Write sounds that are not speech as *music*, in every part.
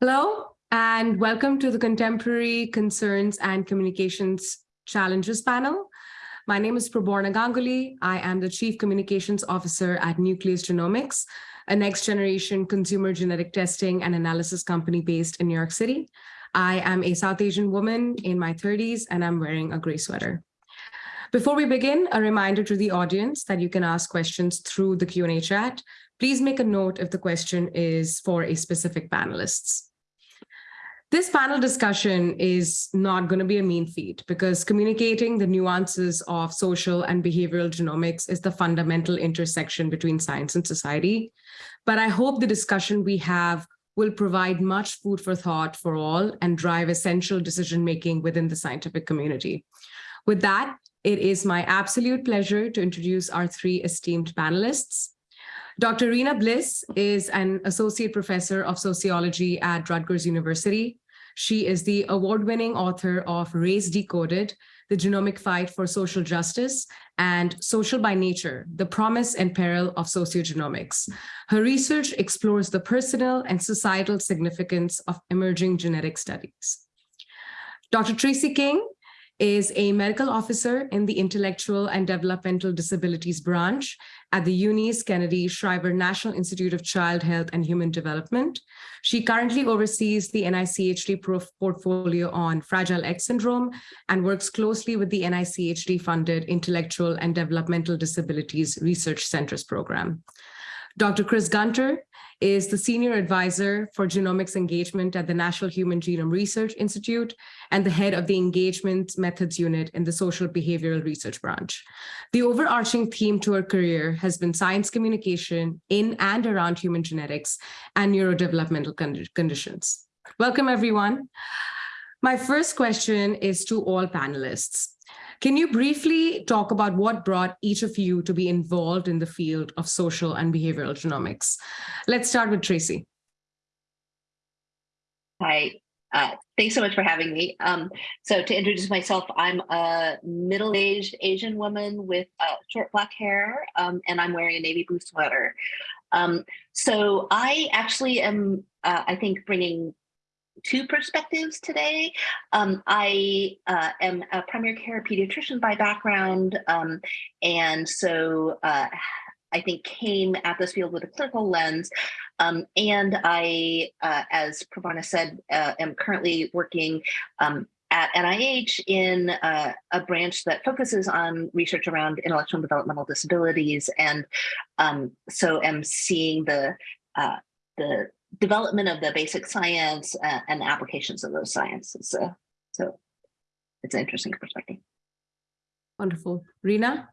Hello, and welcome to the Contemporary Concerns and Communications Challenges panel. My name is Praborna Ganguly. I am the Chief Communications Officer at Nucleus Genomics, a next generation consumer genetic testing and analysis company based in New York City. I am a South Asian woman in my 30s, and I'm wearing a gray sweater. Before we begin, a reminder to the audience that you can ask questions through the Q&A chat. Please make a note if the question is for a specific panelists. This panel discussion is not going to be a mean feat because communicating the nuances of social and behavioral genomics is the fundamental intersection between science and society. But I hope the discussion we have will provide much food for thought for all and drive essential decision-making within the scientific community. With that, it is my absolute pleasure to introduce our three esteemed panelists. Dr. Rena Bliss is an associate professor of sociology at Rutgers University. She is the award-winning author of Race Decoded, The Genomic Fight for Social Justice, and Social by Nature, The Promise and Peril of Sociogenomics. Her research explores the personal and societal significance of emerging genetic studies. Dr. Tracy King is a medical officer in the Intellectual and Developmental Disabilities branch at the Eunice Kennedy Shriver National Institute of Child Health and Human Development. She currently oversees the NICHD portfolio on Fragile X syndrome and works closely with the NICHD-funded Intellectual and Developmental Disabilities Research Centers program. Dr. Chris Gunter is the Senior Advisor for Genomics Engagement at the National Human Genome Research Institute and the head of the Engagement Methods Unit in the Social Behavioral Research Branch. The overarching theme to her career has been science communication in and around human genetics and neurodevelopmental conditions. Welcome, everyone. My first question is to all panelists. Can you briefly talk about what brought each of you to be involved in the field of social and behavioral genomics? Let's start with Tracy. Hi, uh, thanks so much for having me. Um, so to introduce myself, I'm a middle-aged Asian woman with uh, short black hair, um, and I'm wearing a navy blue sweater. Um, so I actually am, uh, I think, bringing two perspectives today. Um, I uh, am a primary care pediatrician by background, um, and so uh, I think came at this field with a clinical lens. Um, and I, uh, as Praborna said, uh, am currently working um, at NIH in uh, a branch that focuses on research around intellectual and developmental disabilities. And um, so am seeing the uh, the development of the basic science uh, and applications of those sciences. Uh, so it's an interesting perspective. Wonderful. Rena?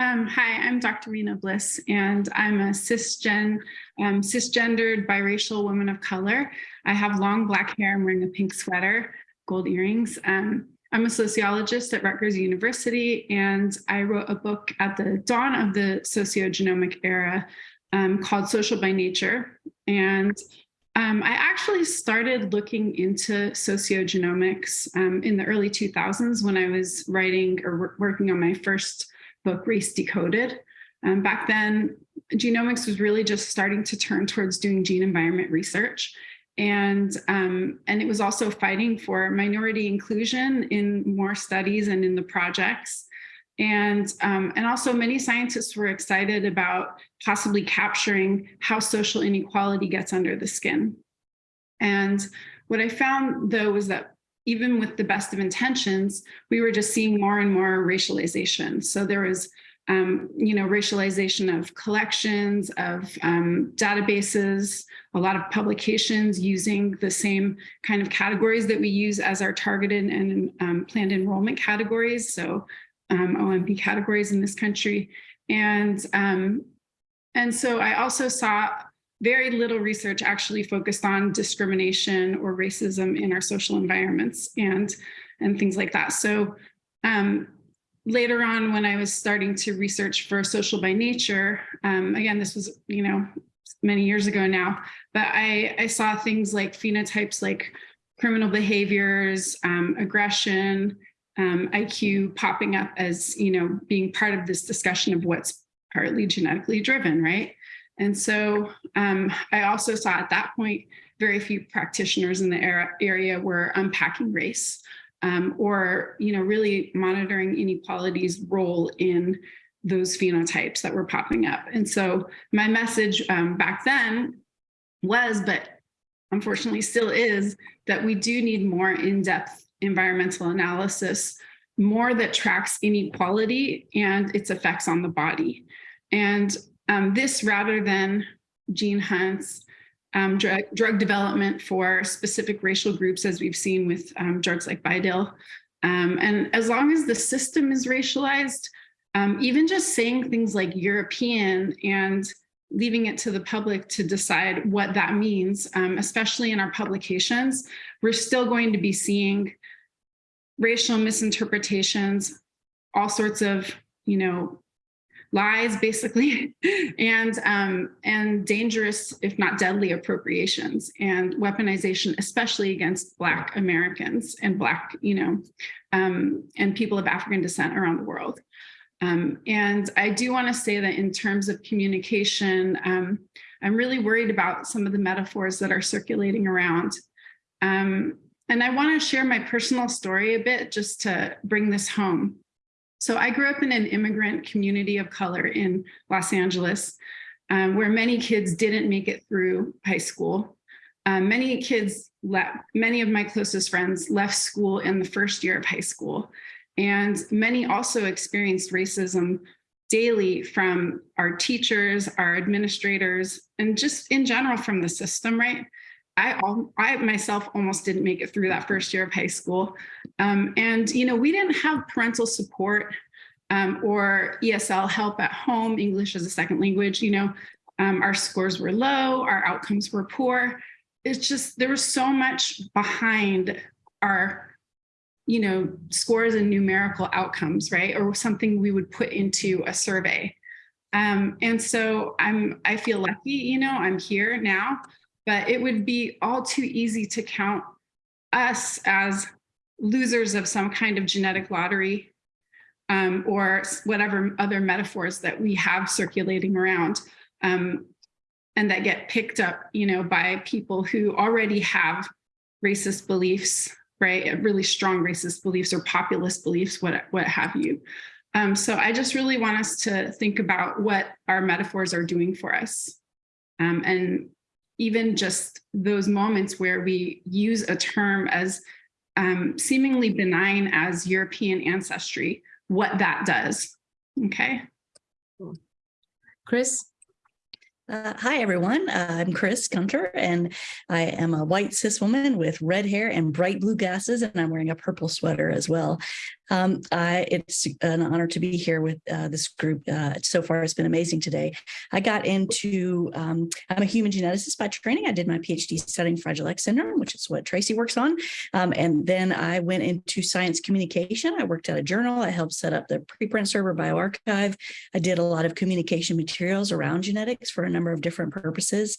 Um, hi, I'm Dr. Rena Bliss, and I'm a cisgen, um, cisgendered biracial woman of color. I have long black hair, I'm wearing a pink sweater, gold earrings. Um, I'm a sociologist at Rutgers University, and I wrote a book at the dawn of the sociogenomic era um, called Social by Nature. And um, I actually started looking into sociogenomics um, in the early 2000s when I was writing or working on my first book, Race Decoded. Um, back then, genomics was really just starting to turn towards doing gene environment research. And, um, and it was also fighting for minority inclusion in more studies and in the projects. And, um, and also many scientists were excited about possibly capturing how social inequality gets under the skin. And what I found though was that even with the best of intentions, we were just seeing more and more racialization. So there was um, you know, racialization of collections, of um, databases, a lot of publications using the same kind of categories that we use as our targeted and um, planned enrollment categories. So um, OMB categories in this country. And, um, and so I also saw very little research actually focused on discrimination or racism in our social environments and, and things like that. So um, later on when I was starting to research for social by nature, um, again, this was, you know, many years ago now, but I, I saw things like phenotypes like criminal behaviors, um, aggression, um, IQ popping up as, you know, being part of this discussion of what's partly genetically driven, right? And so um, I also saw at that point, very few practitioners in the area were unpacking race um, or, you know, really monitoring inequality's role in those phenotypes that were popping up. And so my message um, back then was, but unfortunately still is, that we do need more in-depth environmental analysis, more that tracks inequality and its effects on the body. And um, this rather than gene hunts, um, drug, drug development for specific racial groups, as we've seen with um, drugs like BiDil. Um, and as long as the system is racialized, um, even just saying things like European and leaving it to the public to decide what that means, um, especially in our publications, we're still going to be seeing racial misinterpretations, all sorts of, you know, lies basically, *laughs* and um, and dangerous, if not deadly, appropriations and weaponization, especially against Black Americans and Black, you know, um, and people of African descent around the world. Um, and I do want to say that in terms of communication, um, I'm really worried about some of the metaphors that are circulating around. Um, and I want to share my personal story a bit just to bring this home. So I grew up in an immigrant community of color in Los Angeles, um, where many kids didn't make it through high school. Um, many kids left, many of my closest friends left school in the first year of high school. And many also experienced racism daily from our teachers, our administrators, and just in general from the system, right? I, I myself almost didn't make it through that first year of high school. Um, and, you know, we didn't have parental support um, or ESL help at home, English as a second language, you know, um, our scores were low, our outcomes were poor. It's just, there was so much behind our you know, scores and numerical outcomes, right? Or something we would put into a survey. Um, and so I'm, I feel lucky, you know, I'm here now, but it would be all too easy to count us as losers of some kind of genetic lottery um, or whatever other metaphors that we have circulating around um, and that get picked up, you know, by people who already have racist beliefs right? Really strong racist beliefs or populist beliefs, what, what have you. Um, so I just really want us to think about what our metaphors are doing for us. Um, and even just those moments where we use a term as um, seemingly benign as European ancestry, what that does, okay? Chris? Uh, hi, everyone. Uh, I'm Chris Gunter, and I am a white cis woman with red hair and bright blue glasses, and I'm wearing a purple sweater as well. Um, I, it's an honor to be here with uh, this group. Uh, so far, it's been amazing today. I got into, um, I'm a human geneticist by training. I did my PhD studying Fragile X syndrome, which is what Tracy works on. Um, and then I went into science communication. I worked at a journal. I helped set up the preprint server bioRxiv. I did a lot of communication materials around genetics for a number of different purposes.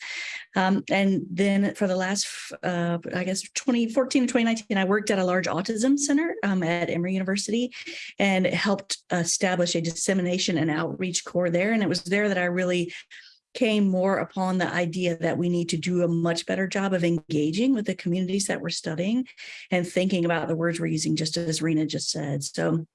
Um, and then for the last, uh, I guess, 2014 to 2019, I worked at a large autism center um, at Emory University University and helped establish a dissemination and outreach core there. And it was there that I really came more upon the idea that we need to do a much better job of engaging with the communities that we're studying and thinking about the words we're using, just as Rena just said. So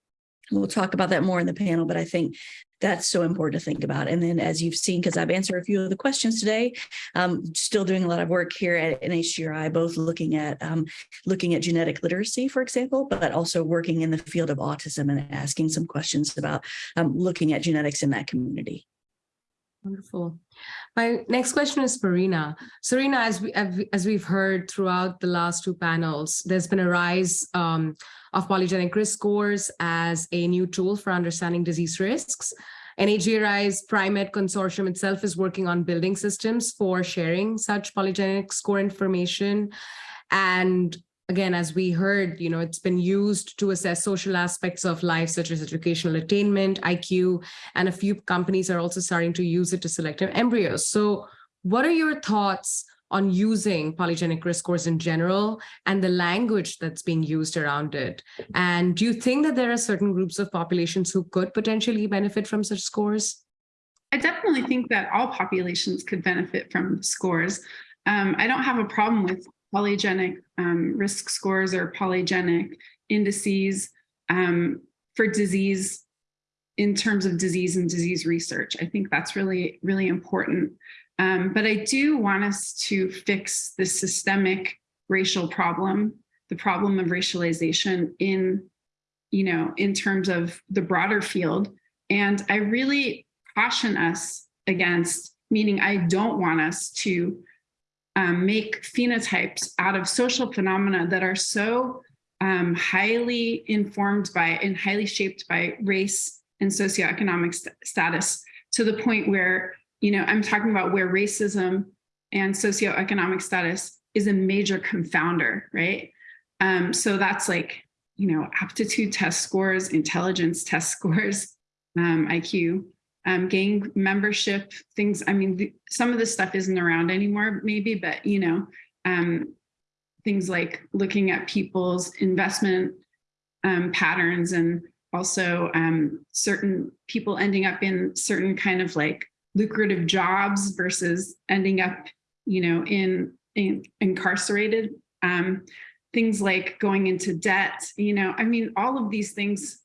we'll talk about that more in the panel, but I think that's so important to think about. And then as you've seen, because I've answered a few of the questions today, um, still doing a lot of work here at NHGRI, both looking at um, looking at genetic literacy, for example, but also working in the field of autism and asking some questions about um, looking at genetics in that community. Wonderful. My next question is for Rena. So Rena, as we as we've heard throughout the last two panels, there's been a rise um, of polygenic risk scores as a new tool for understanding disease risks. NHGRI's PRIMED consortium itself is working on building systems for sharing such polygenic score information. And again, as we heard, you know, it's been used to assess social aspects of life, such as educational attainment, IQ, and a few companies are also starting to use it to select embryos. So what are your thoughts on using polygenic risk scores in general and the language that's being used around it? And do you think that there are certain groups of populations who could potentially benefit from such scores? I definitely think that all populations could benefit from scores. Um, I don't have a problem with polygenic um, risk scores or polygenic indices um, for disease in terms of disease and disease research. I think that's really, really important. Um, but I do want us to fix the systemic racial problem, the problem of racialization in, you know, in terms of the broader field. And I really caution us against, meaning I don't want us to um, make phenotypes out of social phenomena that are so um, highly informed by and highly shaped by race and socioeconomic st status to the point where, you know, I'm talking about where racism and socioeconomic status is a major confounder, right? Um, so that's like, you know, aptitude test scores, intelligence test *laughs* scores, um, IQ, um, gang membership, things. I mean, the, some of this stuff isn't around anymore, maybe, but, you know, um, things like looking at people's investment um, patterns and also um, certain people ending up in certain kind of like lucrative jobs versus ending up, you know, in, in incarcerated. Um, things like going into debt, you know, I mean, all of these things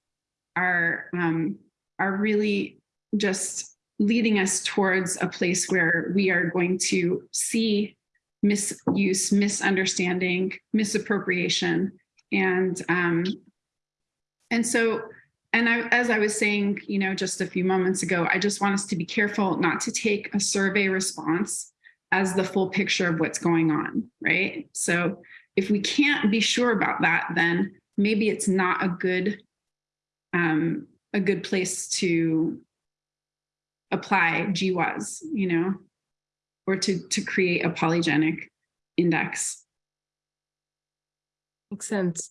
are um, are really just leading us towards a place where we are going to see misuse, misunderstanding, misappropriation, and um, and so, and I, as I was saying, you know, just a few moments ago, I just want us to be careful not to take a survey response as the full picture of what's going on, right? So if we can't be sure about that, then maybe it's not a good um, a good place to apply GWAS, you know, or to, to create a polygenic index. Makes sense.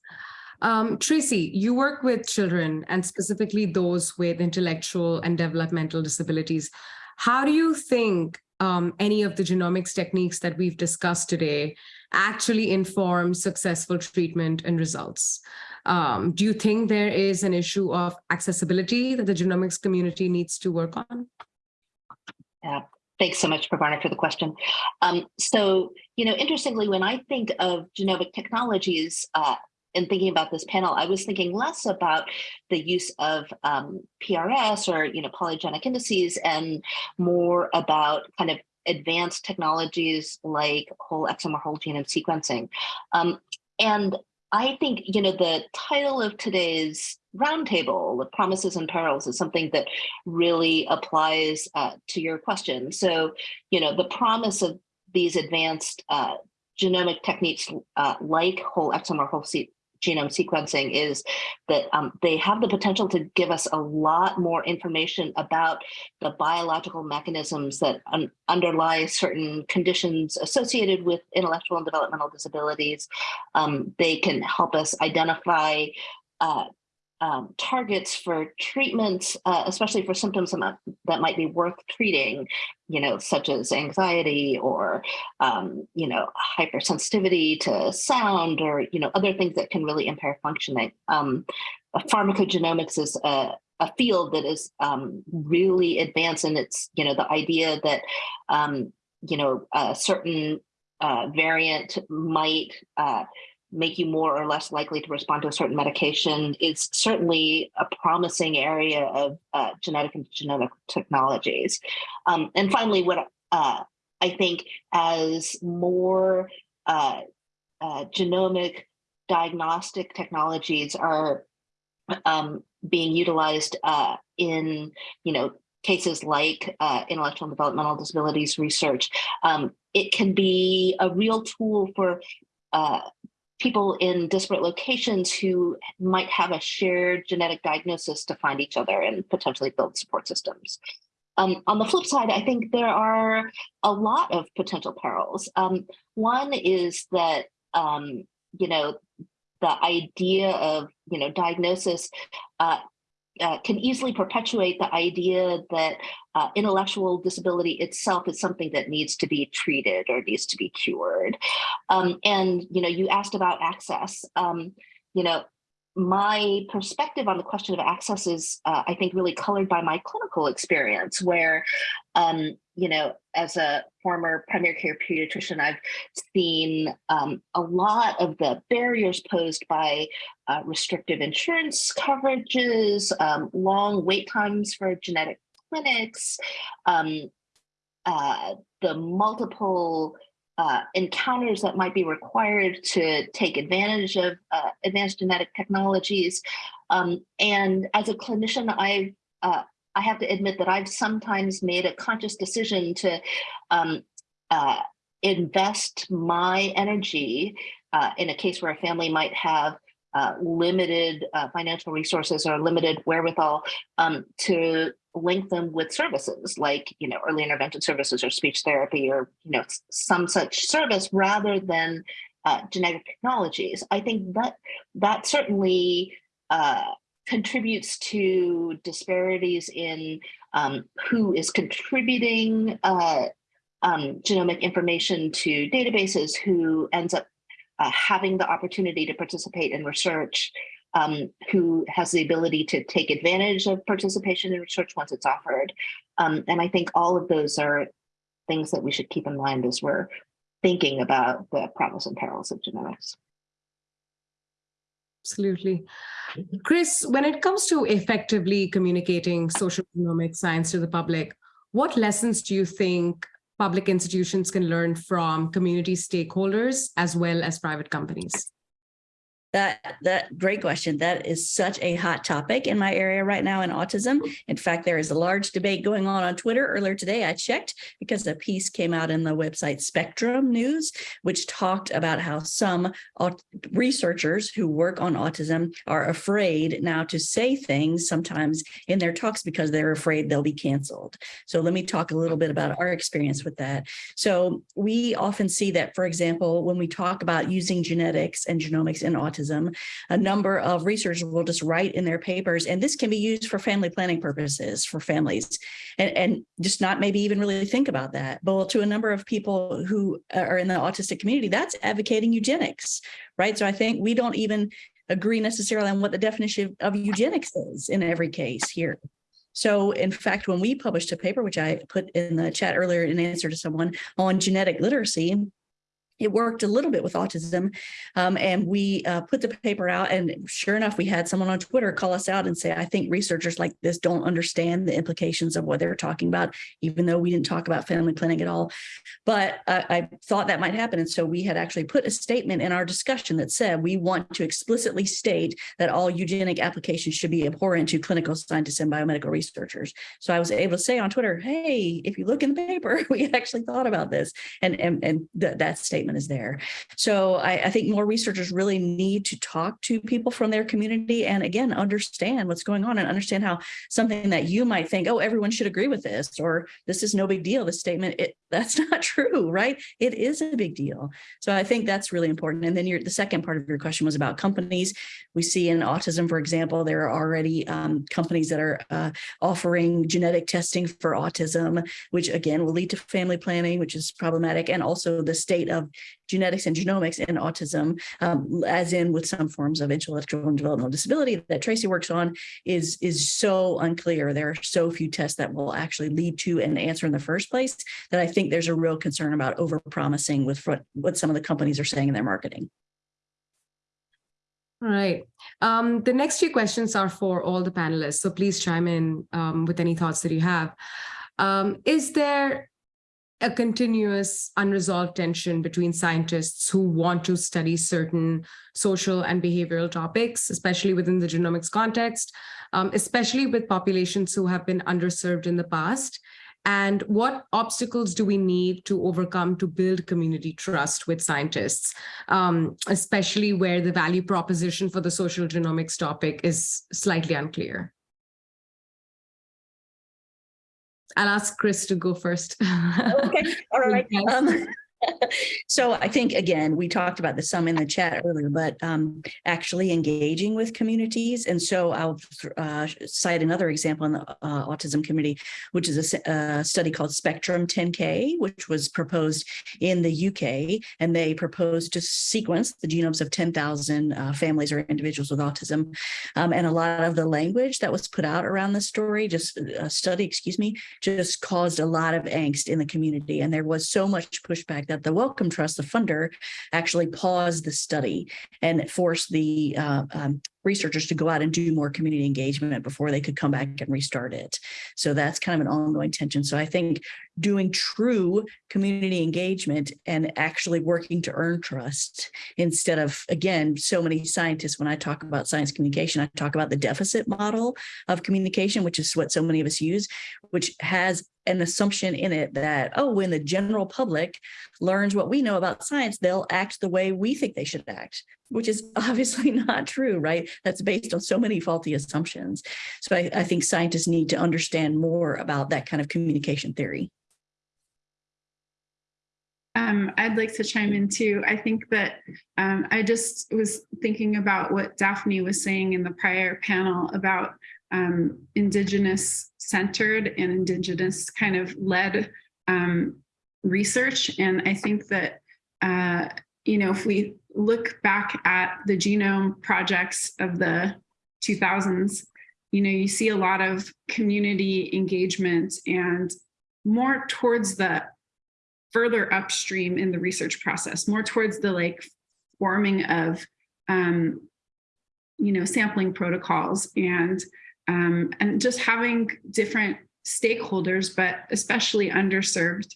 Um, Tracy, you work with children and specifically those with intellectual and developmental disabilities. How do you think um, any of the genomics techniques that we've discussed today actually inform successful treatment and results? Um, do you think there is an issue of accessibility that the genomics community needs to work on? Yeah, thanks so much, Praborna, for the question. Um, so, you know, interestingly, when I think of genomic technologies, uh, in thinking about this panel, I was thinking less about the use of um, PRS or you know polygenic indices and more about kind of advanced technologies like whole exome or whole genome sequencing. Um, and I think you know the title of today's roundtable, the promises and perils, is something that really applies uh, to your question. So, you know, the promise of these advanced uh, genomic techniques uh, like whole exome or whole genome sequencing is that um, they have the potential to give us a lot more information about the biological mechanisms that un underlie certain conditions associated with intellectual and developmental disabilities. Um, they can help us identify uh, um, targets for treatments, uh, especially for symptoms that, might be worth treating, you know, such as anxiety or, um, you know, hypersensitivity to sound or, you know, other things that can really impair functioning. Um, pharmacogenomics is a, a field that is um, really advanced and it's, you know, the idea that, um, you know, a certain uh, variant might uh, make you more or less likely to respond to a certain medication is certainly a promising area of uh, genetic and genomic technologies. Um, and finally, what uh, I think as more uh, uh genomic diagnostic technologies are um, being utilized uh, in, you know, cases like uh, intellectual and developmental disabilities research, um, it can be a real tool for uh, people in disparate locations who might have a shared genetic diagnosis to find each other and potentially build support systems. Um, on the flip side, I think there are a lot of potential perils. Um, one is that, um, you know, the idea of, you know, diagnosis uh, uh, can easily perpetuate the idea that uh, intellectual disability itself is something that needs to be treated or needs to be cured. Um, and, you know, you asked about access. Um, you know, my perspective on the question of access is, uh, I think, really colored by my clinical experience, where, um, you know, as a former primary care pediatrician, I've seen um, a lot of the barriers posed by uh, restrictive insurance coverages, um, long wait times for genetic clinics, um, uh, the multiple uh, encounters that might be required to take advantage of uh, advanced genetic technologies. Um, and as a clinician, I've uh, I have to admit that I've sometimes made a conscious decision to um, uh, invest my energy uh, in a case where a family might have uh, limited uh, financial resources or limited wherewithal um, to link them with services like you know early intervention services or speech therapy or you know some such service rather than uh, genetic technologies. I think that that certainly uh, contributes to disparities in um, who is contributing uh, um, genomic information to databases, who ends up uh, having the opportunity to participate in research, um, who has the ability to take advantage of participation in research once it's offered. Um, and I think all of those are things that we should keep in mind as we're thinking about the promise and perils of genetics. Absolutely. Chris, when it comes to effectively communicating social economic science to the public, what lessons do you think public institutions can learn from community stakeholders as well as private companies? That that great question. That is such a hot topic in my area right now in autism. In fact, there is a large debate going on on Twitter. Earlier today, I checked because a piece came out in the website Spectrum News, which talked about how some researchers who work on autism are afraid now to say things sometimes in their talks because they're afraid they'll be canceled. So let me talk a little bit about our experience with that. So we often see that, for example, when we talk about using genetics and genomics in autism, autism, a number of researchers will just write in their papers, and this can be used for family planning purposes for families, and, and just not maybe even really think about that. But to a number of people who are in the autistic community, that's advocating eugenics, right? So I think we don't even agree necessarily on what the definition of eugenics is in every case here. So in fact, when we published a paper, which I put in the chat earlier in answer to someone on genetic literacy, it worked a little bit with autism. Um, and we uh, put the paper out and sure enough, we had someone on Twitter call us out and say, I think researchers like this don't understand the implications of what they're talking about, even though we didn't talk about family planning at all. But uh, I thought that might happen. And so we had actually put a statement in our discussion that said, we want to explicitly state that all eugenic applications should be abhorrent to clinical scientists and biomedical researchers. So I was able to say on Twitter, hey, if you look in the paper, *laughs* we actually thought about this. And, and, and th that statement is there. So I, I, think more researchers really need to talk to people from their community and again, understand what's going on and understand how something that you might think, oh, everyone should agree with this, or this is no big deal, this statement, it, *laughs* that's not true, right? It is a big deal. So I think that's really important. And then your, the second part of your question was about companies. We see in autism, for example, there are already um, companies that are uh, offering genetic testing for autism, which again will lead to family planning, which is problematic, and also the state of genetics and genomics in autism, um, as in with some forms of intellectual and developmental disability that Tracy works on, is, is so unclear. There are so few tests that will actually lead to an answer in the first place that I think there's a real concern about overpromising with what, what some of the companies are saying in their marketing. All right. Um, the next few questions are for all the panelists, so please chime in um, with any thoughts that you have. Um, is there a continuous unresolved tension between scientists who want to study certain social and behavioral topics, especially within the genomics context, um, especially with populations who have been underserved in the past. And what obstacles do we need to overcome to build community trust with scientists, um, especially where the value proposition for the social genomics topic is slightly unclear? I'll ask Chris to go first. okay, *laughs* all right. Um, So I think, again, we talked about this some in the chat earlier, but um, actually engaging with communities. And so I'll uh, cite another example in the uh, Autism Committee, which is a study called Spectrum 10K, which was proposed in the UK. And they proposed to sequence the genomes of 10,000 uh, families or individuals with autism. Um, and a lot of the language that was put out around the story, just a study, excuse me, just caused a lot of angst in the community. And there was so much pushback that the Wellcome Trust, the funder, actually paused the study and forced the uh, um, researchers to go out and do more community engagement before they could come back and restart it. So that's kind of an ongoing tension. So I think doing true community engagement and actually working to earn trust instead of, again, so many scientists, when I talk about science communication, I talk about the deficit model of communication, which is what so many of us use, which has an assumption in it that, oh, when the general public learns what we know about science, they'll act the way we think they should act, which is *laughs* obviously not true, right? That's based on so many faulty assumptions. So I, I think scientists need to understand more about that kind of communication theory. Um, I'd like to chime in too. I think that um, I just was thinking about what Daphne was saying in the prior panel about um, Indigenous centered and Indigenous kind of led um, research. And I think that, uh, you know, if we look back at the genome projects of the 2000s, you know, you see a lot of community engagement and more towards the further upstream in the research process, more towards the like forming of, um, you know, sampling protocols and um, and just having different stakeholders, but especially underserved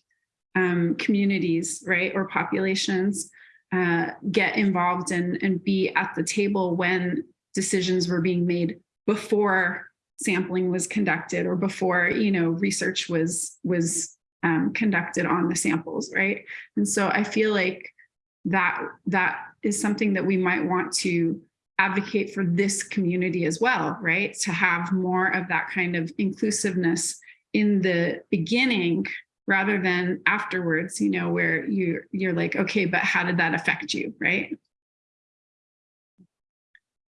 um, communities, right, or populations uh, get involved and, and be at the table when decisions were being made before sampling was conducted or before, you know, research was was um, conducted on the samples, right? And so I feel like that that is something that we might want to advocate for this community as well, right? To have more of that kind of inclusiveness in the beginning rather than afterwards, you know, where you you're like, okay, but how did that affect you, right?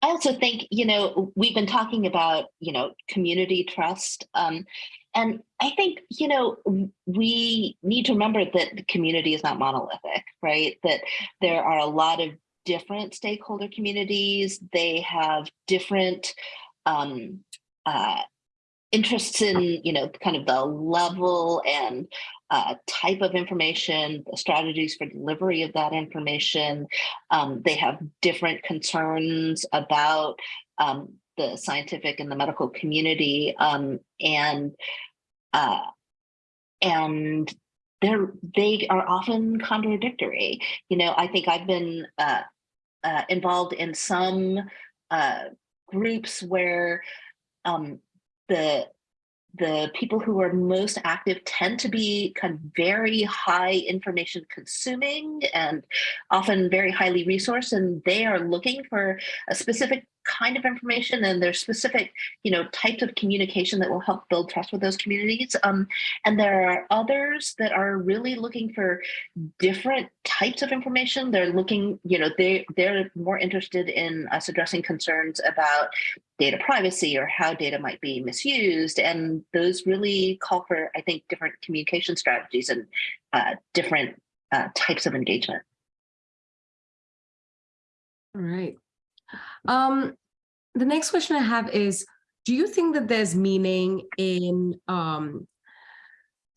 I also think, you know, we've been talking about, you know, community trust. Um, and I think, you know, we need to remember that the community is not monolithic, right? That there are a lot of different stakeholder communities. They have different um, uh, interests in, you know, kind of the level and uh, type of information, the strategies for delivery of that information. Um, they have different concerns about um, the scientific and the medical community, um, and uh, and they're they are often contradictory. You know, I think I've been uh, uh, involved in some uh, groups where um, the the people who are most active tend to be kind of very high information consuming and often very highly resourced and they are looking for a specific kind of information and there's specific you know types of communication that will help build trust with those communities. Um, and there are others that are really looking for different types of information. They're looking you know they they're more interested in us addressing concerns about data privacy or how data might be misused. And those really call for i think different communication strategies and uh, different uh, types of engagement. All right. Um, the next question I have is, do you think that there's meaning in um,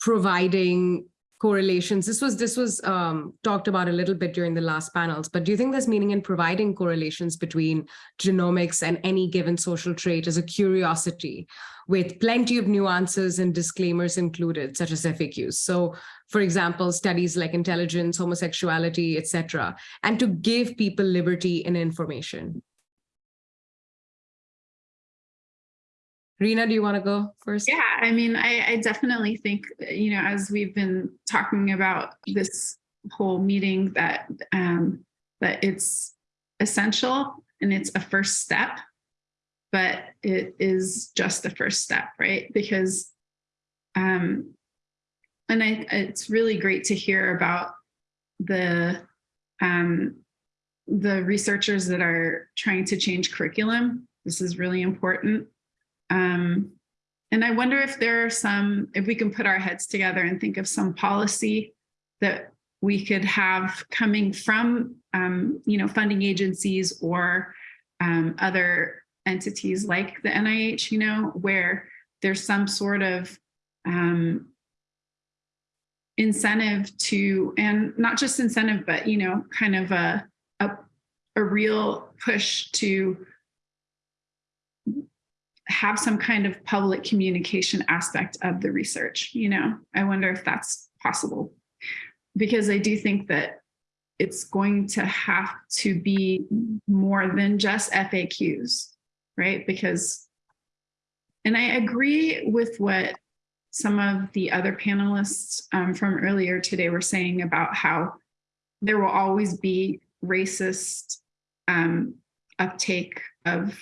providing correlations? This was this was um, talked about a little bit during the last panels, but do you think there's meaning in providing correlations between genomics and any given social trait as a curiosity with plenty of nuances and disclaimers included, such as FAQs? So for example, studies like intelligence, homosexuality, etc., and to give people liberty in information. Rena, do you want to go first? Yeah, I mean, I, I definitely think, you know, as we've been talking about this whole meeting that um, that it's essential and it's a first step, but it is just the first step, right? Because um, and I, it's really great to hear about the um, the researchers that are trying to change curriculum. This is really important. Um, and I wonder if there are some, if we can put our heads together and think of some policy that we could have coming from, um, you know, funding agencies or um, other entities like the NIH, you know, where there's some sort of um, incentive to, and not just incentive, but, you know, kind of a, a, a real push to have some kind of public communication aspect of the research, you know, I wonder if that's possible. Because I do think that it's going to have to be more than just FAQs, right? Because, and I agree with what some of the other panelists um, from earlier today were saying about how there will always be racist um, uptake of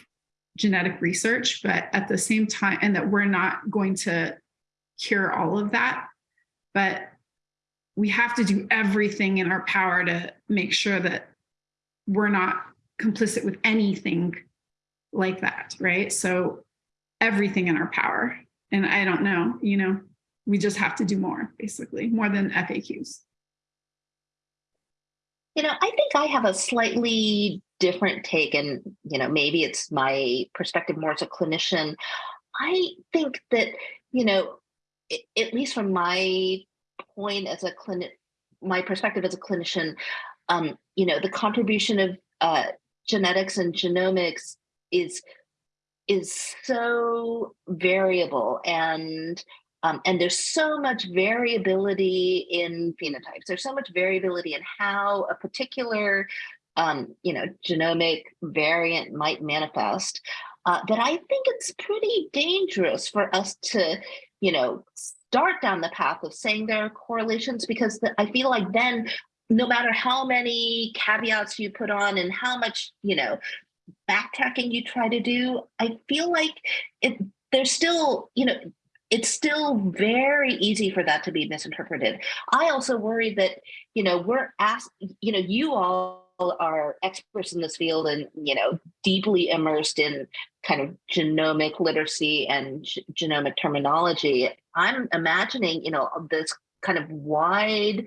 genetic research, but at the same time, and that we're not going to cure all of that, but we have to do everything in our power to make sure that we're not complicit with anything like that, right? So everything in our power. And I don't know, you know, we just have to do more, basically, more than FAQs. You know, I think I have a slightly different take, and you know, maybe it's my perspective more as a clinician. I think that you know, it, at least from my point as a clinic, my perspective as a clinician, um, you know, the contribution of uh, genetics and genomics is is so variable and um, and there's so much variability in phenotypes. There's so much variability in how a particular, um, you know, genomic variant might manifest uh, that I think it's pretty dangerous for us to, you know, start down the path of saying there are correlations because the, I feel like then no matter how many caveats you put on and how much, you know, backtracking you try to do, I feel like it, there's still, you know, it's still very easy for that to be misinterpreted. I also worry that, you know, we're asked, you know, you all are experts in this field and, you know, deeply immersed in kind of genomic literacy and genomic terminology. I'm imagining, you know, this kind of wide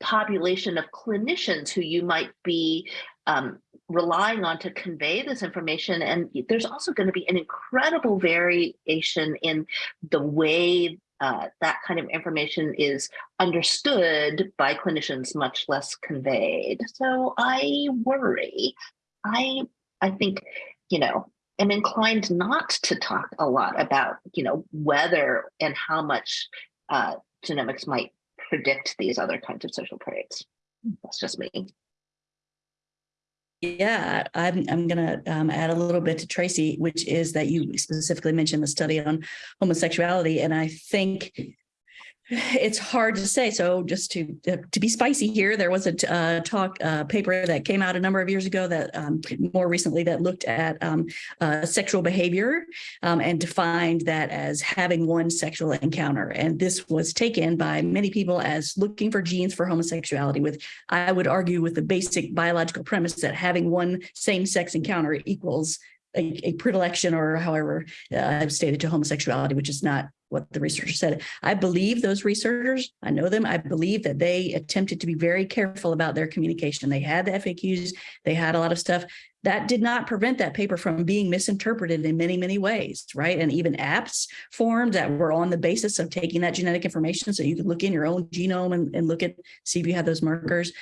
population of clinicians who you might be um, relying on to convey this information. And there's also going to be an incredible variation in the way uh, that kind of information is understood by clinicians, much less conveyed. So I worry. I I think, you know, am inclined not to talk a lot about, you know, whether and how much uh, genomics might predict these other kinds of social traits. That's just me. Yeah, I'm, I'm going to um, add a little bit to Tracy, which is that you specifically mentioned the study on homosexuality. And I think it's hard to say. So just to uh, to be spicy here, there was a uh, talk uh, paper that came out a number of years ago that um, more recently that looked at um, uh, sexual behavior um, and defined that as having one sexual encounter. And this was taken by many people as looking for genes for homosexuality with, I would argue with the basic biological premise that having one same sex encounter equals a, a, predilection or however uh, I've stated to homosexuality, which is not what the researcher said. I believe those researchers, I know them, I believe that they attempted to be very careful about their communication. They had the FAQs, they had a lot of stuff. That did not prevent that paper from being misinterpreted in many, many ways, right? And even apps formed that were on the basis of taking that genetic information so you could look in your own genome and, and look at, see if you have those markers.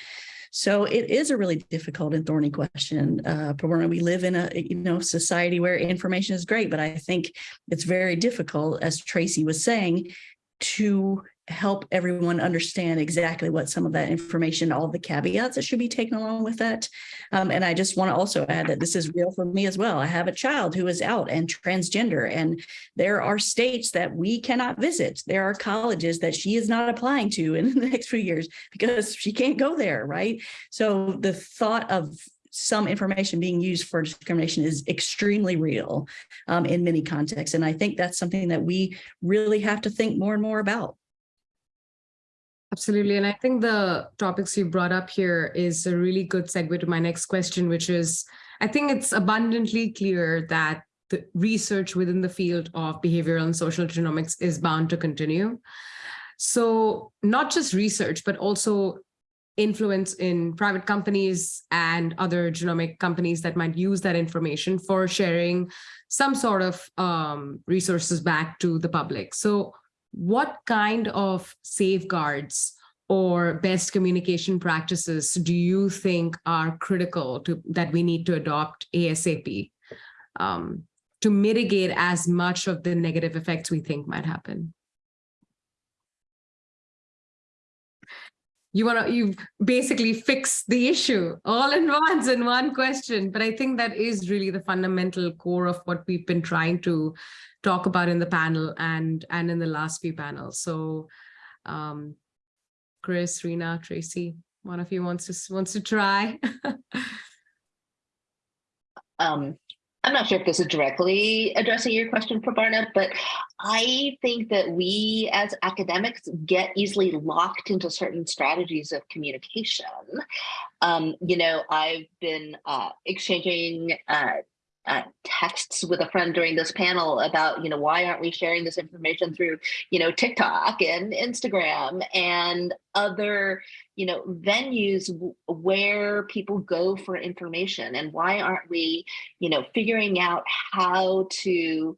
So it is a really difficult and thorny question. Uh, we live in a you know society where information is great, but I think it's very difficult, as Tracy was saying, to help everyone understand exactly what some of that information, all the caveats that should be taken along with that. Um, and I just want to also add that this is real for me as well. I have a child who is out and transgender, and there are states that we cannot visit. There are colleges that she is not applying to in *laughs* the next few years because she can't go there, right? So the thought of some information being used for discrimination is extremely real um, in many contexts. And I think that's something that we really have to think more and more about. Absolutely. And I think the topics you brought up here is a really good segue to my next question, which is I think it's abundantly clear that the research within the field of behavioral and social genomics is bound to continue. So not just research, but also influence in private companies and other genomic companies that might use that information for sharing some sort of um, resources back to the public. So what kind of safeguards or best communication practices do you think are critical to that we need to adopt ASAP um, to mitigate as much of the negative effects we think might happen? You want to, you basically fix the issue all in once in one question. But I think that is really the fundamental core of what we've been trying to talk about in the panel and, and in the last few panels. So um, Chris, Rena, Tracy, one of you wants to wants to try. *laughs* um, I'm not sure if this is directly addressing your question, Prabarna, but I think that we as academics get easily locked into certain strategies of communication. Um, you know, I've been uh, exchanging uh, uh, texts with a friend during this panel about, you know, why aren't we sharing this information through, you know, TikTok and Instagram and other, you know, venues where people go for information? And why aren't we, you know, figuring out how to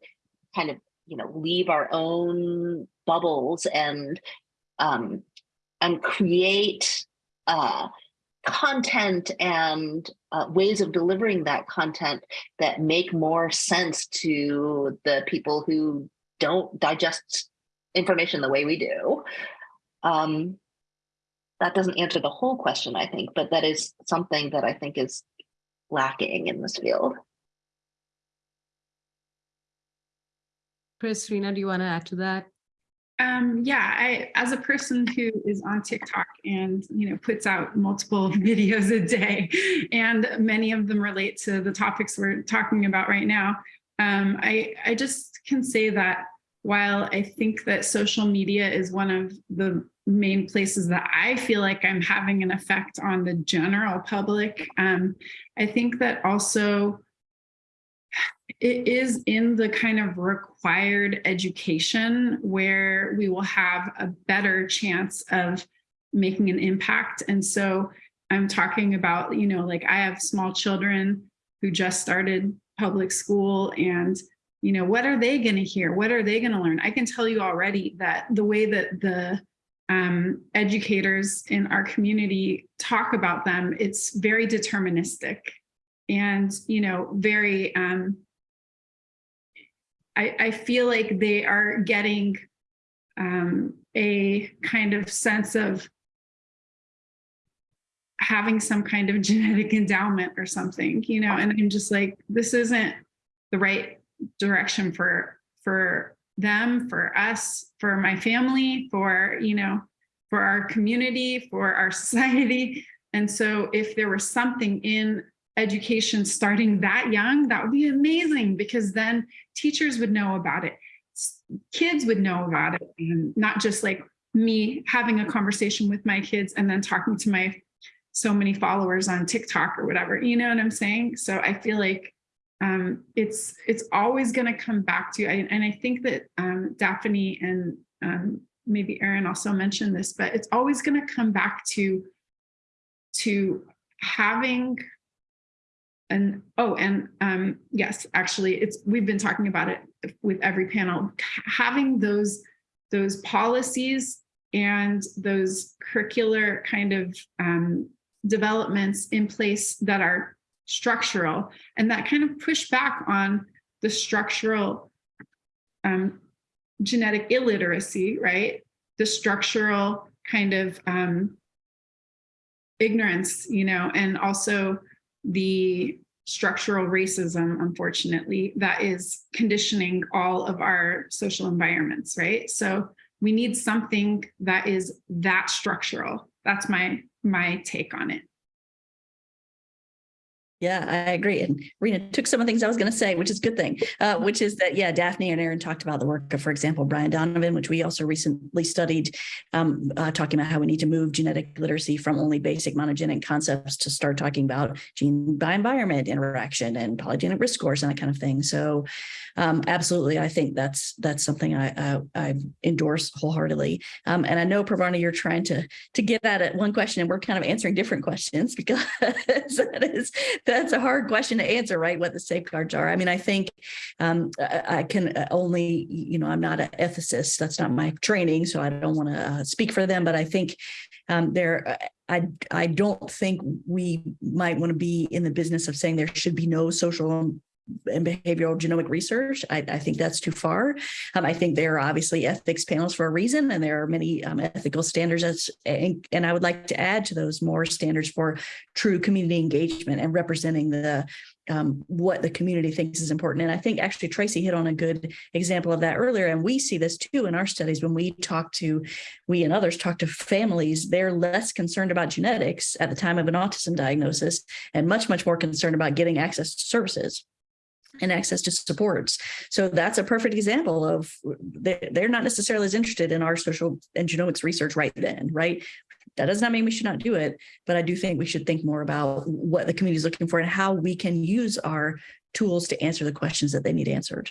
kind of, you know, leave our own bubbles and um, and create uh, content and uh, ways of delivering that content that make more sense to the people who don't digest information the way we do. Um, that doesn't answer the whole question, I think, but that is something that I think is lacking in this field. Chris, Rena, do you want to add to that? Um, yeah, I, as a person who is on TikTok and, you know, puts out multiple *laughs* videos a day, and many of them relate to the topics we're talking about right now, um, I, I just can say that while I think that social media is one of the main places that I feel like I'm having an effect on the general public, um, I think that also it is in the kind of required education where we will have a better chance of making an impact. And so I'm talking about, you know, like I have small children who just started public school and, you know, what are they going to hear? What are they going to learn? I can tell you already that the way that the um, educators in our community talk about them, it's very deterministic and, you know, very, um, I, I feel like they are getting um, a kind of sense of having some kind of *laughs* genetic endowment or something, you know, and I'm just like, this isn't the right direction for for them, for us, for my family, for, you know, for our community, for our *laughs* society. And so if there was something in education starting that young, that would be amazing because then teachers would know about it. Kids would know about it and not just like me having a conversation with my kids and then talking to my so many followers on TikTok or whatever, you know what I'm saying? So I feel like um, it's it's always going to come back to, I, and I think that um, Daphne and um, maybe Erin also mentioned this, but it's always going to come back to to having and oh, and um, yes, actually, it's we've been talking about it with every panel. Having those those policies and those curricular kind of um, developments in place that are structural and that kind of push back on the structural um, genetic illiteracy, right? The structural kind of um, ignorance, you know, and also the structural racism, unfortunately, that is conditioning all of our social environments, right? So we need something that is that structural. That's my my take on it. Yeah, I agree. And Rena took some of the things I was going to say, which is a good thing, uh, which is that, yeah, Daphne and Aaron talked about the work of, for example, Brian Donovan, which we also recently studied, um, uh, talking about how we need to move genetic literacy from only basic monogenic concepts to start talking about gene by environment interaction and polygenic risk scores and that kind of thing. So um, absolutely, I think that's that's something I, I, I endorse wholeheartedly. Um, and I know, Prabarna, you're trying to to get at one question and we're kind of answering different *laughs* questions because that is that's a hard question to answer, right? What the safeguards are. I mean, I think um, I, I, can only, you know, I'm not an ethicist. That's not my training, so I don't want to uh, speak for them. But I think um, there, I I don't think we might want to be in the business of saying there should be no social and behavioral genomic research. I, I think that's too far. Um, I think there are obviously ethics panels for a reason, and there are many um, ethical standards. As, and, and, I would like to add to those more standards for true community engagement and representing the um, what the community thinks is important. And I think actually Tracy hit on a good example of that earlier. And we see this too in our studies when we talk to, we and others talk to families, they're less concerned about genetics at the time of an autism diagnosis and much, much more concerned about getting access to services and access to supports. So that's a perfect example of they're not necessarily as interested in our social and genomics research right then, right? That does not mean we should not do it, but I do think we should think more about what the community is looking for and how we can use our tools to answer the questions that they need answered.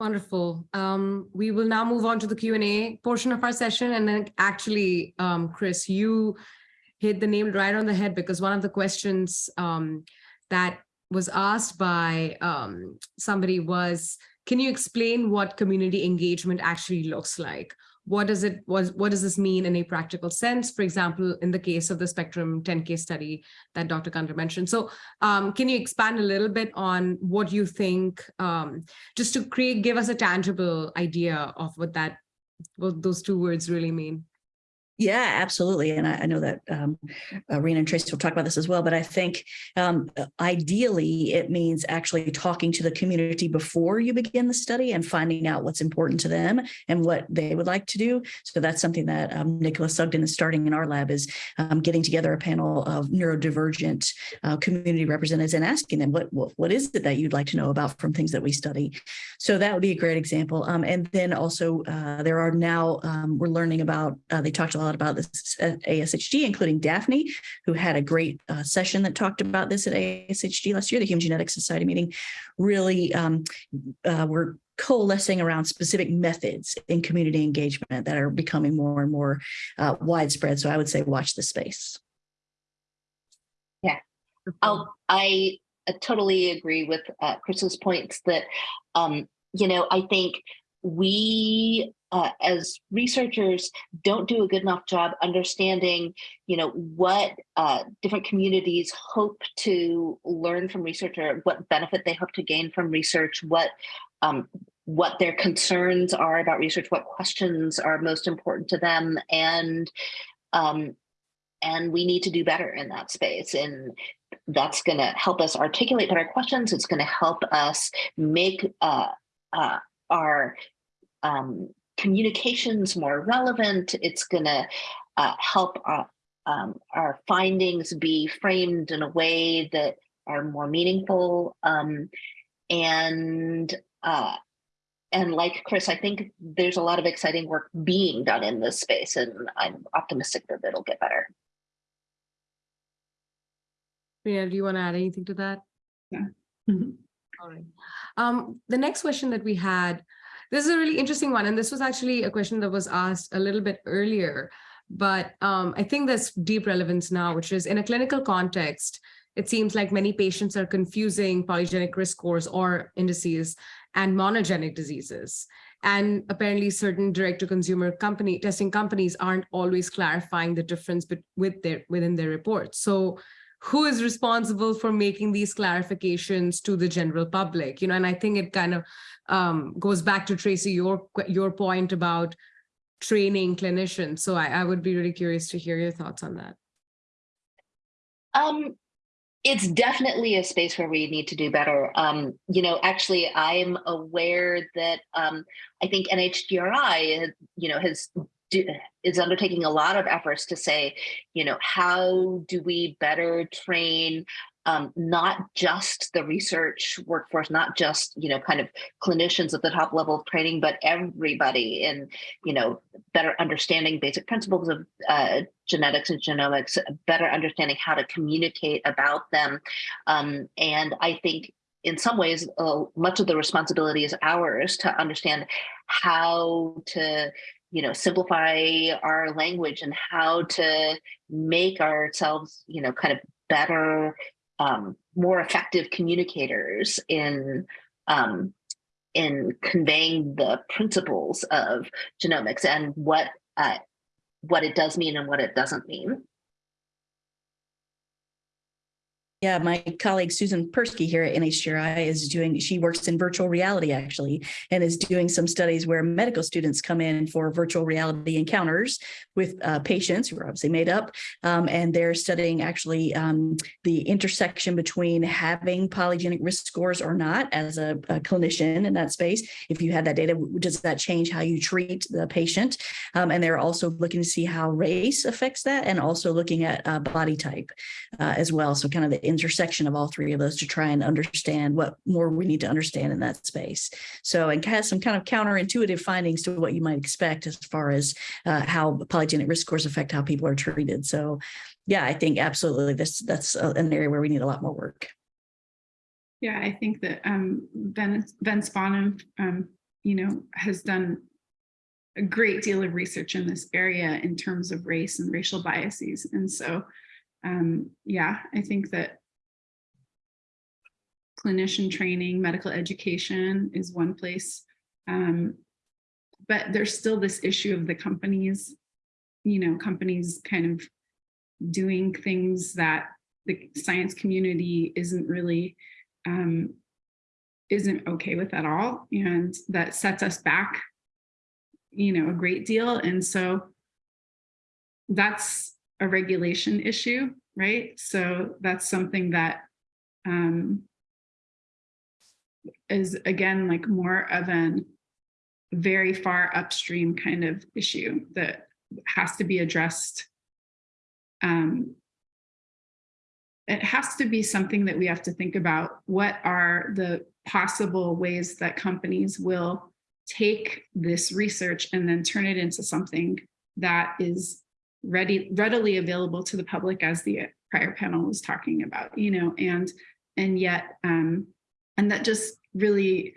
Wonderful. Um, we will now move on to the Q&A portion of our session. And then actually, um, Chris, you hit the nail right on the head because one of the questions um, that was asked by um, somebody was, can you explain what community engagement actually looks like? What does it was what does this mean in a practical sense? For example, in the case of the Spectrum 10 case study that Dr. Gunter mentioned. So um, can you expand a little bit on what you think, um, just to create, give us a tangible idea of what that, what those two words really mean? Yeah, absolutely. And I, I know that um, uh, Rena and Tracy will talk about this as well, but I think um, uh, ideally it means actually talking to the community before you begin the study and finding out what's important to them and what they would like to do. So that's something that um, Nicholas Sugden is starting in our lab is um, getting together a panel of neurodivergent uh, community representatives and asking them what, what, what is it that you'd like to know about from things that we study. So that would be a great example. Um, and then also uh, there are now, um, we're learning about, uh, they talked a lot about this at ASHG, including Daphne, who had a great uh, session that talked about this at ASHG last year, the Human Genetics Society meeting. Really, um, uh, we're coalescing around specific methods in community engagement that are becoming more and more uh, widespread. So I would say watch the space. Yeah, I'll, I totally agree with uh, Chris's points that, um, you know, I think we uh, as researchers don't do a good enough job understanding you know what uh, different communities hope to learn from research or what benefit they hope to gain from research what um, what their concerns are about research what questions are most important to them and um, and we need to do better in that space. And that's going to help us articulate better questions. It's going to help us make uh, uh, our um, communications more relevant. It's going to uh, help our, um, our findings be framed in a way that are more meaningful. Um, and uh, and like Chris, I think there's a lot of exciting work being done in this space, and I'm optimistic that it'll get better. Yeah, do you want to add anything to that? Yeah. All right. Um, the next question that we had this is a really interesting one. And this was actually a question that was asked a little bit earlier, but um, I think there's deep relevance now, which is in a clinical context, it seems like many patients are confusing polygenic risk scores or indices and monogenic diseases. And apparently certain direct-to-consumer company testing companies aren't always clarifying the difference with their, within their reports. So who is responsible for making these clarifications to the general public you know and i think it kind of um, goes back to tracy your your point about training clinicians so I, I would be really curious to hear your thoughts on that um it's definitely a space where we need to do better. Um, you know, actually, I'm aware that um, I think NHGRI, you know, has is undertaking a lot of efforts to say, you know, how do we better train um, not just the research workforce, not just, you know, kind of clinicians at the top level of training, but everybody in, you know, better understanding basic principles of uh, genetics and genomics, better understanding how to communicate about them. Um, and I think in some ways, uh, much of the responsibility is ours to understand how to you know simplify our language and how to make ourselves you know kind of better um, more effective communicators in um, in conveying the principles of genomics and what uh, what it does mean and what it doesn't mean. Yeah, my colleague Susan Persky here at NHGRI is doing, she works in virtual reality actually, and is doing some studies where medical students come in for virtual reality encounters with uh, patients who are obviously made up, um, and they're studying actually um, the intersection between having polygenic risk scores or not as a, a, clinician in that space. If you had that data, does that change how you treat the patient? Um, and they're also looking to see how race affects that and also looking at uh, body type uh, as well. So kind of the intersection of all three of those to try and understand what more we need to understand in that space. So and has some kind of counterintuitive findings to what you might expect as far as uh, how polygenic risk scores affect how people are treated. So yeah, I think absolutely this that's an area where we need a lot more work. Yeah, I think that um, Ben, ben Spanum, um, you know, has done a great deal of research in this area in terms of race and racial biases. And so, um, yeah, I think that clinician training, medical education is one place. Um, but there's still this issue of the companies, you know, companies kind of doing things that the science community isn't really, um, isn't okay with at all. And that sets us back, you know, a great deal. And so that's a regulation issue, right? So that's something that um, is again like more of an very far upstream kind of issue that has to be addressed. Um, it has to be something that we have to think about. What are the possible ways that companies will take this research and then turn it into something that is ready, readily available to the public as the prior panel was talking about, you know, and and yet um, and that just really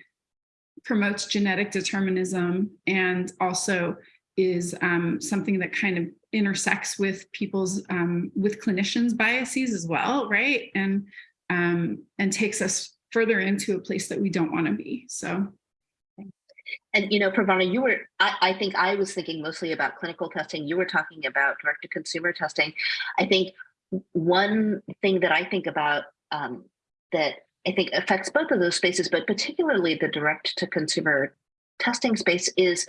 promotes genetic determinism and also is um, something that kind of intersects with people's um, with clinicians biases as well right? And um, and takes us further into a place that we don't want to be so. And you know Prabarna you were I, I think I was thinking mostly about clinical testing. You were talking about direct to consumer testing. I think one thing that I think about um, that I think affects both of those spaces, but particularly the direct to consumer testing space is,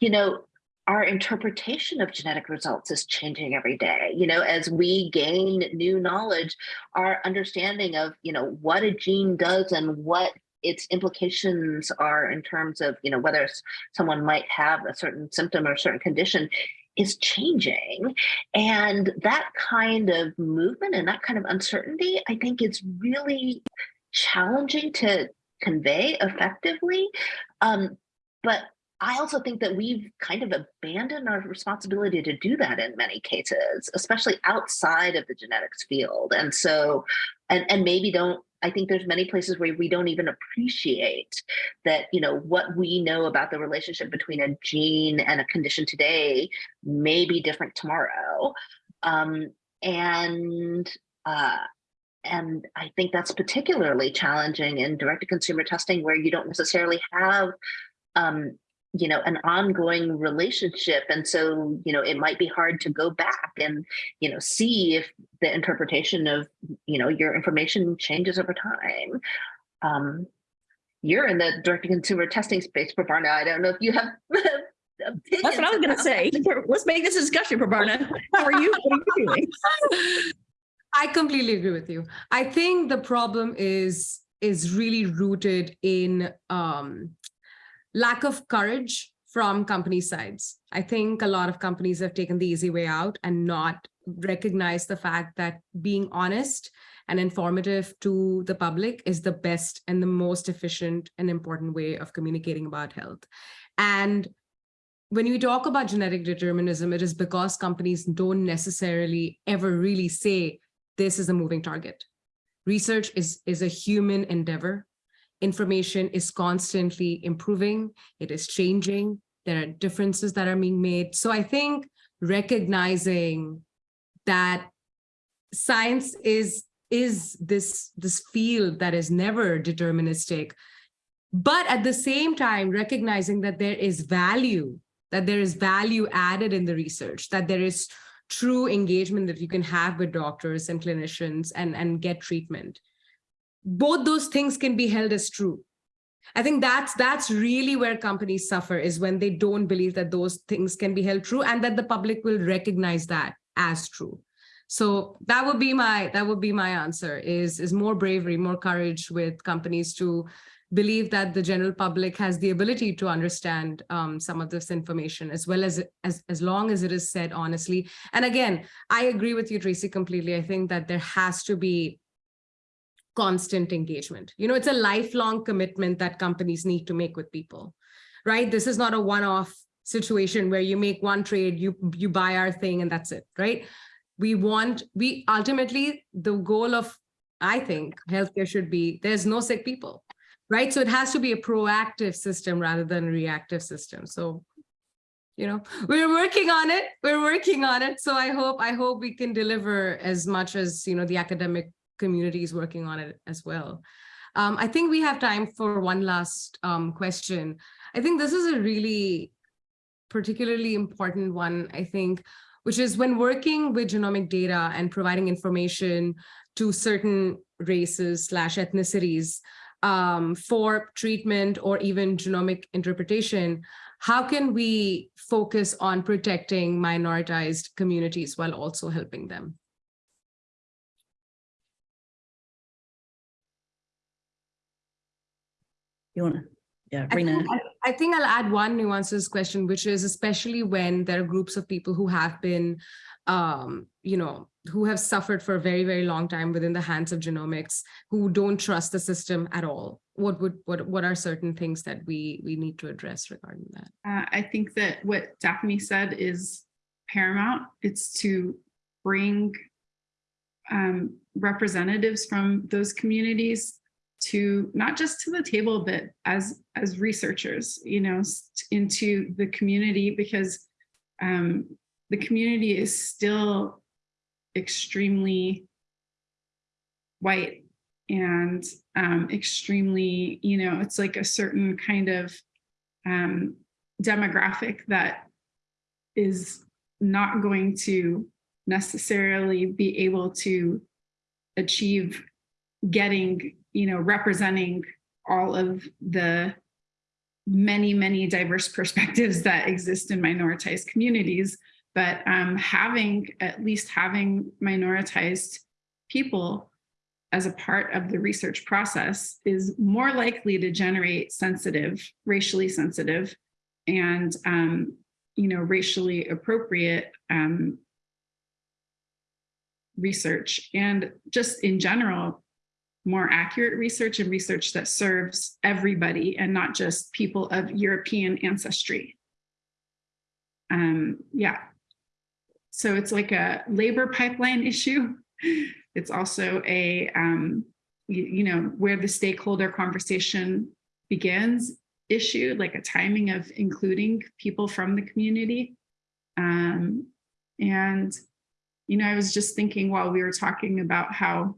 you know, our interpretation of genetic results is changing every day. You know, as we gain new knowledge, our understanding of, you know, what a gene does and what its implications are in terms of, you know, whether someone might have a certain symptom or a certain condition is changing. And that kind of movement and that kind of uncertainty, I think is really challenging to convey effectively. Um, but I also think that we've kind of abandoned our responsibility to do that in many cases, especially outside of the genetics field. And so, and, and maybe don't, I think there's many places where we don't even appreciate that, you know, what we know about the relationship between a gene and a condition today may be different tomorrow. Um, and uh, and I think that's particularly challenging in direct to consumer testing where you don't necessarily have um, you know, an ongoing relationship. And so, you know, it might be hard to go back and, you know, see if the interpretation of, you know, your information changes over time. Um, you're in the direct to consumer testing space, Prabarna. I don't know if you have *laughs* That's what I was going to say. Let's make this discussion, Prabarna. How are you? What are you doing? *laughs* I completely agree with you. I think the problem is is really rooted in um, lack of courage from company sides. I think a lot of companies have taken the easy way out and not recognize the fact that being honest and informative to the public is the best and the most efficient and important way of communicating about health. And when you talk about genetic determinism, it is because companies don't necessarily ever really say this is a moving target. Research is, is a human endeavor information is constantly improving, it is changing, there are differences that are being made. So I think recognizing that science is is this this field that is never deterministic but at the same time recognizing that there is value that there is value added in the research that there is true engagement that you can have with doctors and clinicians and and get treatment both those things can be held as true. I think that's that's really where companies suffer is when they don't believe that those things can be held true and that the public will recognize that as true. So that would be my that would be my answer is is more bravery, more courage with companies to believe that the general public has the ability to understand um, some of this information as well as as as long as it is said honestly. And again, I agree with you, Tracy, completely. I think that there has to be constant engagement. You know, it's a lifelong commitment that companies need to make with people, right? This is not a one-off situation where you make one trade, you, you buy our thing and that's it, right? We want, we ultimately, the goal of, I think, healthcare should be, there's no sick people, right? So it has to be a proactive system rather than a reactive system. So you know we're working on it we're working on it so i hope i hope we can deliver as much as you know the academic community is working on it as well. Um, I think we have time for one last um, question. I think this is a really particularly important one, I think, which is when working with genomic data and providing information to certain races slash ethnicities um, for treatment or even genomic interpretation, how can we focus on protecting minoritized communities while also helping them? You want to, yeah, I Rena. think, I, I think I'll add one nuance to this question, which is especially when there are groups of people who have been, um, you know, who have suffered for a very, very long time within the hands of genomics, who don't trust the system at all. What would what what are certain things that we we need to address regarding that? Uh, I think that what Daphne said is paramount. It's to bring um, representatives from those communities to not just to the table, but as as researchers, you know, into the community because um, the community is still extremely white and um, extremely, you know, it's like a certain kind of um, demographic that is not going to necessarily be able to achieve getting you know, representing all of the many, many diverse perspectives that exist in minoritized communities, but um, having, at least having minoritized people as a part of the research process is more likely to generate sensitive, racially sensitive, and um, you know, racially appropriate um, research. And just in general, more accurate research and research that serves everybody and not just people of European ancestry. Um, yeah. So it's like a labor pipeline issue. It's also a, um, you, you know, where the stakeholder conversation begins issue, like a timing of including people from the community. Um, and, you know, I was just thinking while we were talking about how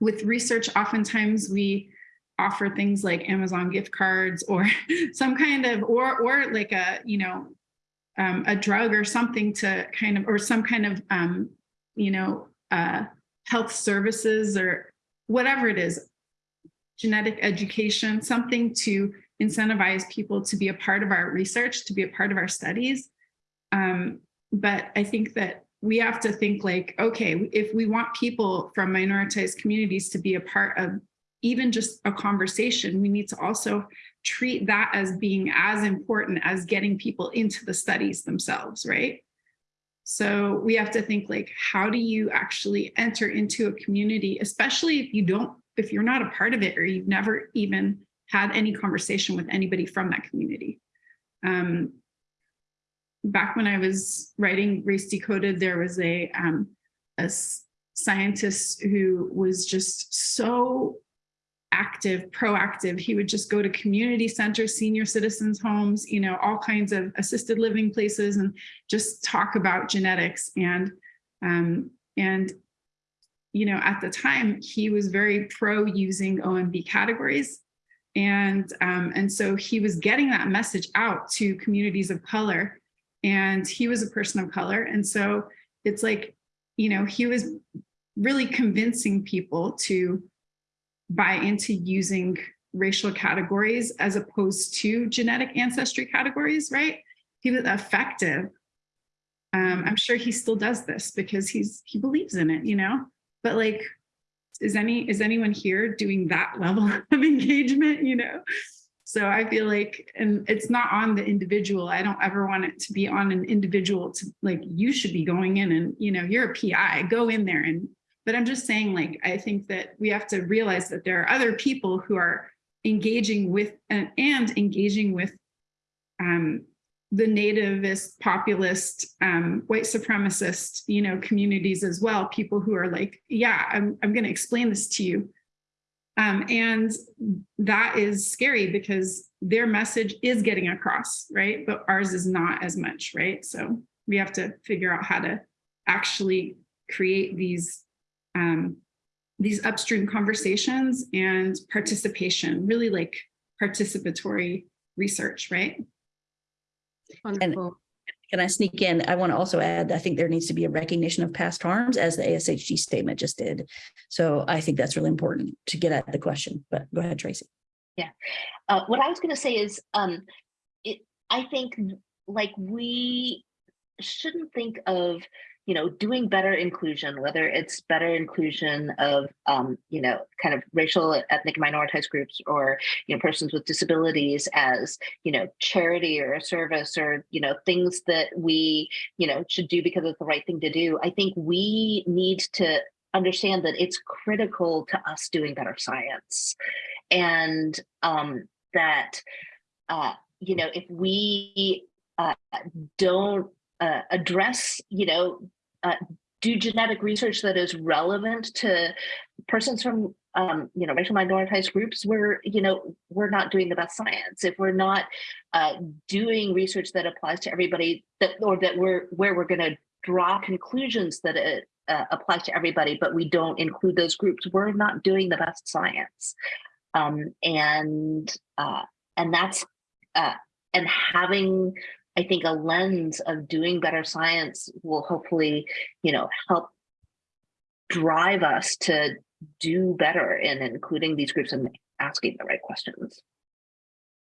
with research, oftentimes we offer things like Amazon gift cards or *laughs* some kind of, or, or like a, you know, um, a drug or something to kind of, or some kind of, um, you know, uh, health services or whatever it is, genetic education, something to incentivize people to be a part of our research, to be a part of our studies. Um, but I think that we have to think like, okay, if we want people from minoritized communities to be a part of even just a conversation, we need to also treat that as being as important as getting people into the studies themselves, right? So we have to think like, how do you actually enter into a community, especially if you don't, if you're not a part of it or you've never even had any conversation with anybody from that community. Um, back when I was writing Race Decoded, there was a, um, a scientist who was just so active, proactive. He would just go to community centers, senior citizens homes, you know, all kinds of assisted living places and just talk about genetics. And, um, and, you know, at the time he was very pro using OMB categories. And, um, and so he was getting that message out to communities of color and he was a person of color. And so it's like, you know, he was really convincing people to buy into using racial categories as opposed to genetic ancestry categories, right? He was effective. Um, I'm sure he still does this because he's he believes in it, you know. But like, is any is anyone here doing that level *laughs* of engagement? You know. So I feel like, and it's not on the individual. I don't ever want it to be on an individual to like, you should be going in and, you know, you're a PI, go in there and but I'm just saying, like, I think that we have to realize that there are other people who are engaging with and, and engaging with um, the nativist, populist, um, white supremacist, you know, communities as well. People who are like, yeah, I'm, I'm going to explain this to you. Um, and that is scary because their message is getting across, right? But ours is not as much, right? So we have to figure out how to actually create these um, these upstream conversations and participation, really like participatory research, right? Wonderful. Can I sneak in? I want to also add, I think there needs to be a recognition of past harms as the ASHG statement just did. So I think that's really important to get at the question, but go ahead, Tracy. Uh, what I was going to say is, um, it, I think like we shouldn't think of, you know, doing better inclusion, whether it's better inclusion of, um, you know, kind of racial, ethnic, minoritized groups or, you know, persons with disabilities as, you know, charity or a service or, you know, things that we, you know, should do because it's the right thing to do. I think we need to understand that it's critical to us doing better science and um, that uh, you know if we uh, don't uh, address you know uh, do genetic research that is relevant to persons from um, you know racial minoritized groups we're you know we're not doing the best science. If we're not uh, doing research that applies to everybody that or that we're where we're going to draw conclusions that it uh, applies to everybody but we don't include those groups we're not doing the best science. Um, and uh, and that's uh, and having I think a lens of doing better science will hopefully you know help drive us to do better in including these groups and asking the right questions.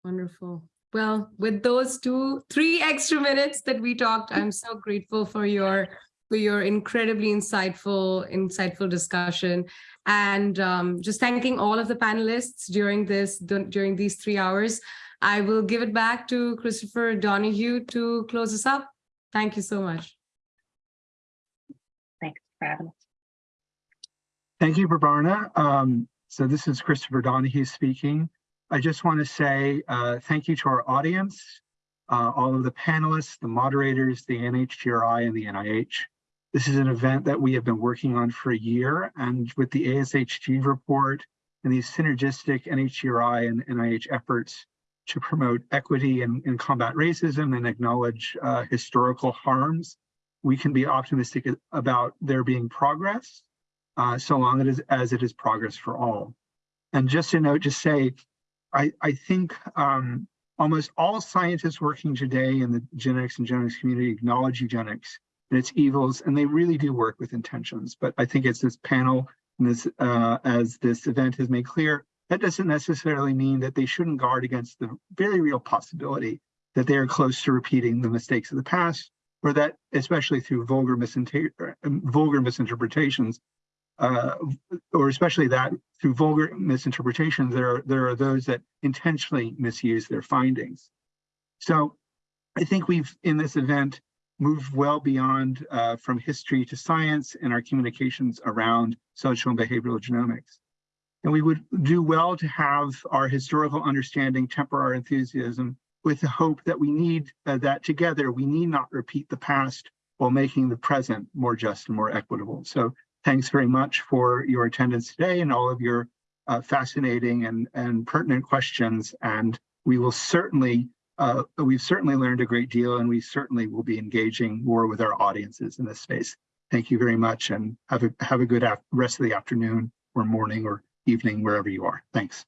Wonderful. Well, with those two, three extra minutes that we talked, I'm so grateful for your for your incredibly insightful, insightful discussion, and um, just thanking all of the panelists during this during these three hours. I will give it back to Christopher Donohue to close us up. Thank you so much. Thanks for having us. Thank you, Prabarna. Um, so this is Christopher Donohue speaking. I just want to say uh, thank you to our audience, uh, all of the panelists, the moderators, the NHGRI and the NIH. This is an event that we have been working on for a year and with the ASHG report and these synergistic NHGRI and NIH efforts to promote equity and, and combat racism and acknowledge uh, historical harms, we can be optimistic about there being progress uh, so long as, as it is progress for all. And just to note, just say, I, I think um, almost all scientists working today in the genetics and genomics community acknowledge eugenics and its evils, and they really do work with intentions. But I think it's this panel and this, uh, as this event has made clear, that doesn't necessarily mean that they shouldn't guard against the very real possibility that they are close to repeating the mistakes of the past, or that, especially through vulgar, misinter vulgar misinterpretations, uh, or especially that through vulgar misinterpretations, there are, there are those that intentionally misuse their findings. So I think we've, in this event, moved well beyond uh, from history to science in our communications around social and behavioral genomics. And we would do well to have our historical understanding temper our enthusiasm with the hope that we need uh, that together, we need not repeat the past while making the present more just and more equitable. So thanks very much for your attendance today and all of your uh, fascinating and, and pertinent questions. And we will certainly, uh, we've certainly learned a great deal and we certainly will be engaging more with our audiences in this space. Thank you very much and have a, have a good rest of the afternoon or morning or evening, wherever you are. Thanks.